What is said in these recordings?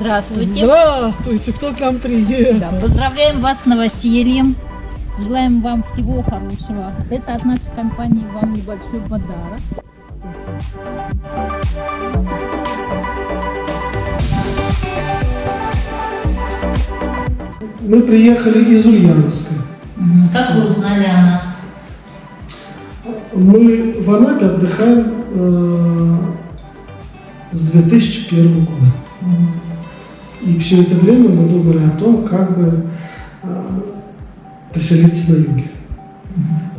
Здравствуйте. Здравствуйте, кто к нам приехал? Да, поздравляем вас с новосельем. Желаем вам всего хорошего. Это от нашей компании вам небольшой подарок. Мы приехали из Ульяновска. Как вы узнали о нас? Мы в Анапе отдыхаем э, с 2001 года. И все это время мы думали о том, как бы э, поселиться на юге.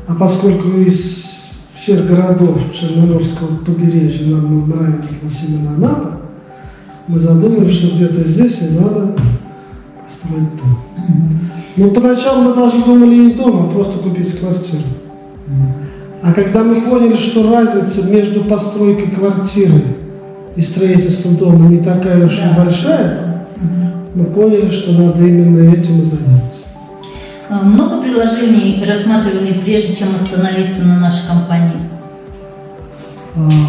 А поскольку из всех городов Черноморского побережья нам нравилась именно Анапа, мы задумались, что где-то здесь и надо построить дом. Ну, поначалу мы даже думали не дом, а просто купить квартиру. А когда мы поняли, что разница между постройкой квартиры и строительством дома не такая уж и большая, мы поняли, что надо именно этим и заняться. А, Много предложений рассматривали, прежде чем остановиться на? А,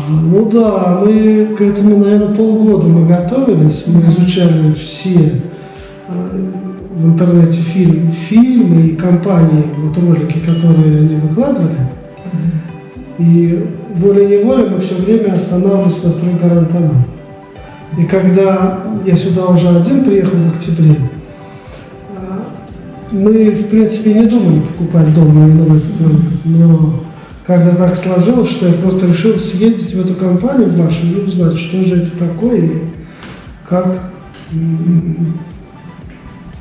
ну да, мы к этому, наверное, полгода мы готовились, мы изучали все а, в интернете фильм, фильмы и компании, вот ролики, которые они выкладывали. И волей-неволей мы все время останавливались на стройгарантонал. И когда я сюда уже один приехал в октябре, а, мы, в принципе, не думали покупать дом момент, но как-то так сложилось, что я просто решил съездить в эту компанию в вашу и узнать, что же это такое и как,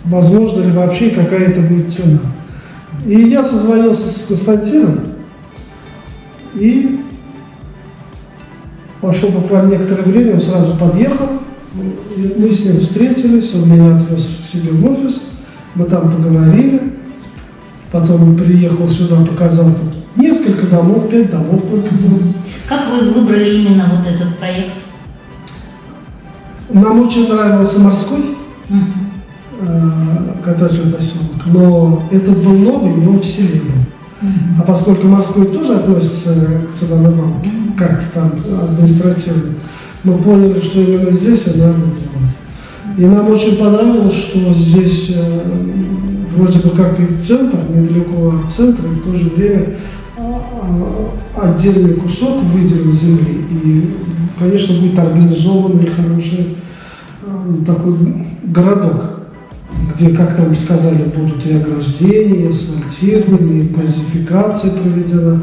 возможно ли вообще какая это будет цена. И я созвонился с Константином и пошел буквально некоторое время, он сразу подъехал, мы с ним встретились, он меня отвез к себе в офис, мы там поговорили, потом приехал сюда, показал тут несколько домов, пять домов только было. Как вы выбрали именно вот этот проект? Нам очень нравился морской Мгм. э, коттеджный поселок, но этот был новый, и он в селе был. А поскольку морской тоже относится к ценовой балке, как-то там административно, мы поняли, что именно здесь и надо делать. И нам очень понравилось, что здесь э, вроде бы как и центр, недалеко от центра, и в то же время а, а, отдельный кусок выделен земли. И, конечно, будет организованный хороший э, такой городок где, как нам сказали, будут и ограждения, и асфальтирование, и газификация проведена.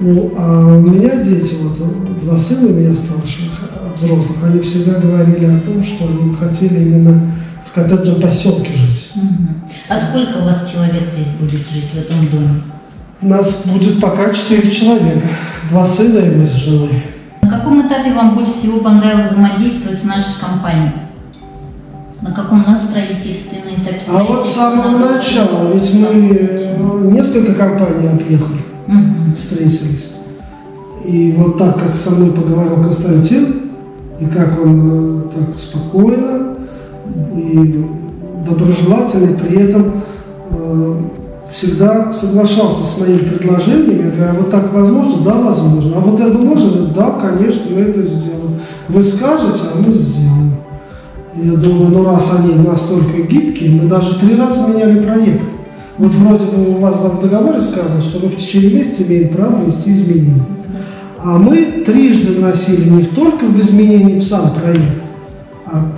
Ну, а у меня дети, вот два сына у меня старших, взрослых, они всегда говорили о том, что они хотели именно в коттеджном поселке жить. А сколько у вас человек здесь будет жить в этом доме? У нас будет пока четыре человека, два сына и мы с женой. На каком этапе вам больше всего понравилось взаимодействовать с нашей компанией? На каком на строительстве, на этапе А вот с самого начала, ведь мы э, несколько компаний объехали. Мгм. встретились. И вот так, как со мной поговорил Константин, и как он э, так спокойно и доброжелательно, при этом э, всегда соглашался с моими предложениями. Я говорю, а вот так возможно? Да, возможно. А вот это можно? Да, конечно, мы это сделаем. Вы скажете, а мы сделаем. Я думаю, ну раз они настолько гибкие, мы даже три раза меняли проект. Вот вроде бы у вас там в договоре сказано, что мы в течение месяца имеем право внести изменения. А мы трижды вносили не только в изменения в сам проект,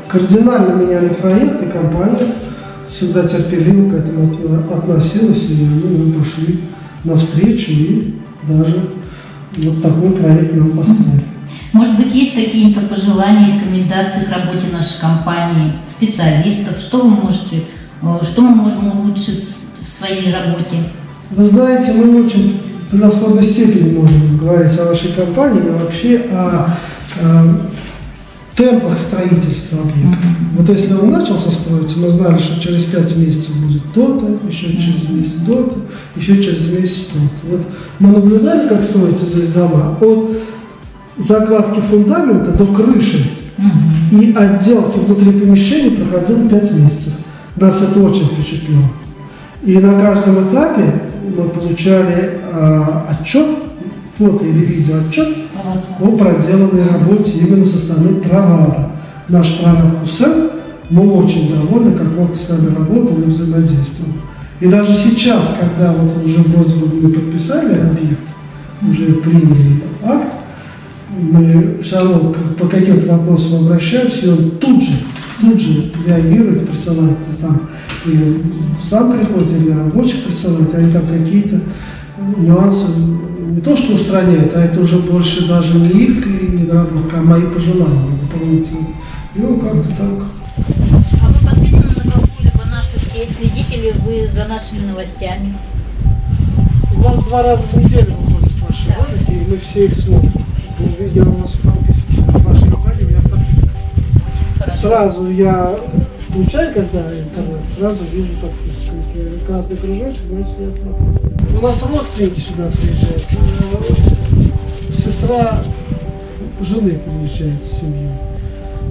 кардинально меняли проект, и компания всегда терпеливо к этому отно- относилась, и мы пошли навстречу, и даже вот такой проект нам построили. Может быть, есть какие-то пожелания, рекомендации к работе нашей компании, специалистов? Что вы можете, э, что мы можем улучшить в своей работе? Вы знаете, мы очень в превосходной степени можем говорить о вашей компании и вообще о, э, темпах строительства объекта. Вот если он начался строить, мы знали, что через пять месяцев будет то-то, еще через месяц то-то, еще через месяц то-то. Вот мы наблюдали, как строятся здесь дома от закладки фундамента до крыши и отделки внутри помещения проходил 5 месяцев. Нас это очень впечатлило. И на каждом этапе мы получали а, отчет, фото или видео отчет. О проделанной работе именно со стороны прораба. Наш прораб Хусен, мы очень довольны, как он с нами работал и взаимодействовал. И даже сейчас, когда вот уже вроде бы мы подписали объект, уже приняли акт, мы все равно по каким-то вопросам обращаемся, и он тут же, тут же реагирует, присылает там, или сам приходит, или рабочих присылает, они там какие-то нюансы не то что устраняет, а это уже больше даже не их недоработка, а мои пожелания дополнительные. И он как-то так А вы подписаны на какую-либо нашу сеть? Следите ли вы за нашими новостями? У вас два раза в неделю выходят ваши Да. ролики, и мы все их смотрим. Я у вас подписан в вашей компании, у меня хорошо. Сразу я включаю, когда интернет, сразу вижу подписку. Если красный кружочек, значит я смотрю. У нас родственники сюда приезжают. Сестра жены приезжает с семьей.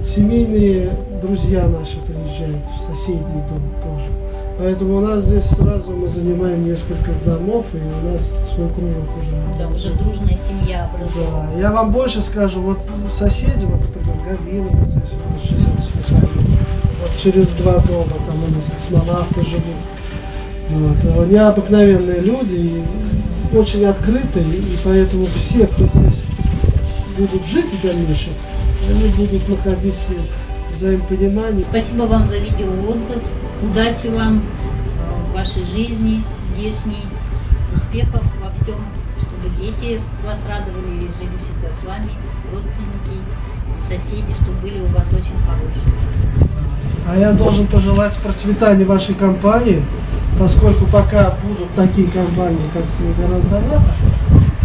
Семейные друзья наши приезжают в соседний дом тоже. Поэтому у нас здесь сразу мы занимаем несколько домов, и у нас свой кружок уже. Да, уже дружная семья образовалась. Да, я вам больше скажу, вот соседи, вот, например, Галина, здесь вот с Михаилом. Вот через два дома, там у нас космонавты живут. Вот. а Они обыкновенные люди, и очень открытые, и поэтому все, кто здесь будут жить в дальнейшем, они будут находить в взаимопонимании. Спасибо вам за видеоотзыв. Удачи вам в вашей жизни здешней. Успехов во всем, чтобы дети вас радовали и жили всегда с вами, родственники, соседи, чтобы были у вас очень хорошие. А я должен пожелать процветания вашей компании, поскольку пока будут такие компании, как Анапа,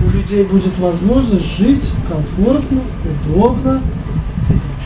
у людей будет возможность жить комфортно, удобно. и